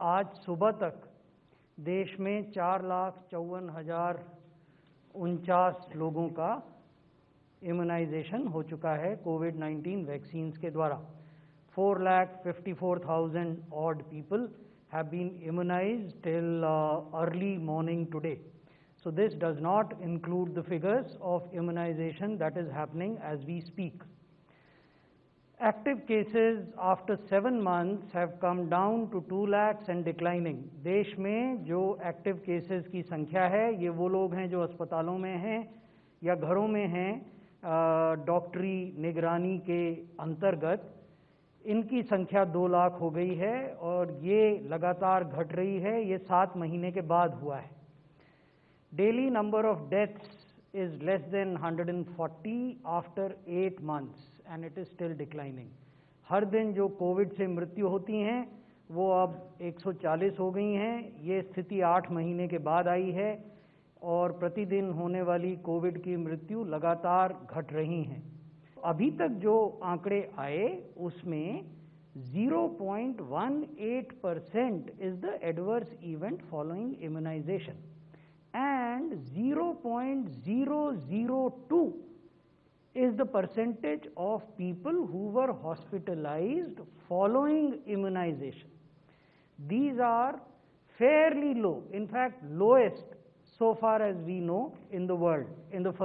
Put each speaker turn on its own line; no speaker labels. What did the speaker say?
आज सुबह तक देश में चार लाख चौवन हज़ार उनचास लोगों का इम्यूनाइजेशन हो चुका है कोविड 19 वैक्सीन के द्वारा। Four lakh fifty four thousand odd people have been immunise till early morning today so this does not include the figures of immunisation that is happening as we speak Active cases after seven months have come down to 2 lakhs and declining. देश में जो active cases की संख्या है, ये वो लोग हैं जो अस्पतालों में हैं या घरों में हैं डॉक्टरी निगरानी के अंतर्गत, इनकी संख्या दो लाख हो गई है और ये लगातार घट रही है, ये सात महीने के बाद हुआ है daily number of deaths is less than 140 after eight months and it is still declining हर दिन जो कोविड से मृत्यु होती हैं, वो अब 140 हो गई हैं। ये स्थिति आठ महीने के बाद आई है और प्रतिदिन होने वाली कोविड की मृत्यु लगातार घट रही हैं। अभी तक जो आंकड़े आए, उसमें 0.18 percent is the adverse event following immunisation and 0.002 is the percentage of people who were hospitalized following immunization. These are fairly low, in fact lowest so far as we know in the world in the first